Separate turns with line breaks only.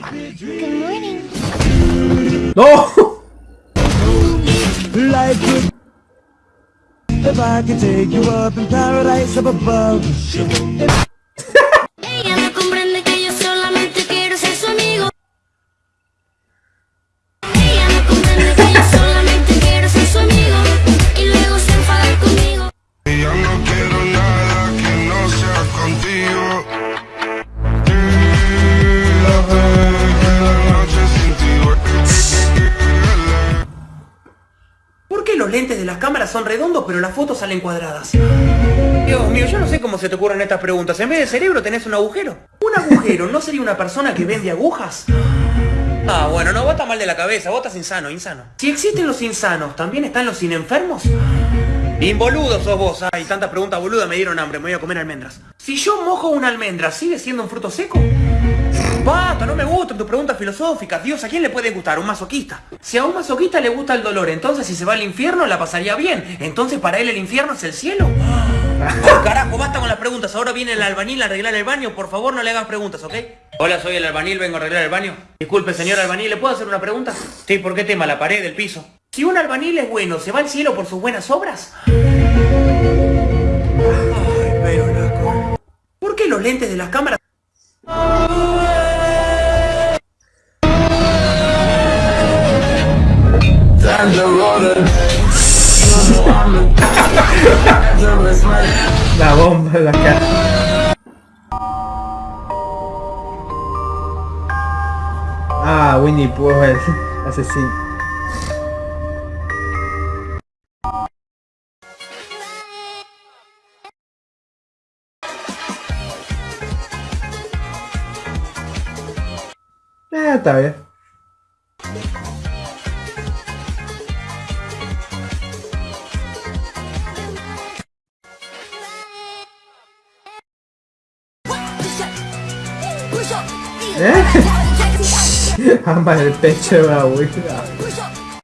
Good morning.
¡No!
Life could if I could take you up in paradise up above.
¿Por qué los lentes de las cámaras son redondos pero las fotos salen cuadradas? Dios mío, yo no sé cómo se te ocurren estas preguntas. En vez de cerebro tenés un agujero. ¿Un agujero no sería una persona que vende agujas? Ah, bueno, no, estás mal de la cabeza, vos estás insano, insano. Si existen los insanos, ¿también están los inenfermos? Involudo sos vos, ay, tantas preguntas boludas me dieron hambre, me voy a comer almendras. Si yo mojo una almendra, ¿sigue siendo un fruto seco? Basta, no me gustan tus preguntas filosóficas. Dios, ¿a quién le puede gustar? ¿Un masoquista? Si a un masoquista le gusta el dolor, entonces si se va al infierno la pasaría bien. Entonces para él el infierno es el cielo. Oh, carajo, basta con las preguntas. Ahora viene el albañil a arreglar el baño. Por favor, no le hagan preguntas, ¿ok? Hola, soy el albañil, vengo a arreglar el baño. Disculpe, señor albañil, ¿le puedo hacer una pregunta? Sí, ¿por qué tema? La pared, el piso. Si un albañil es bueno, ¿se va al cielo por sus buenas obras? Ay, pero loco. ¿Por qué los lentes de las cámaras
La bomba en la cara. Ah, Winnie Pooh es asesino. Eh, está bien. ¿Eh? Ambas el pecho de la abuela.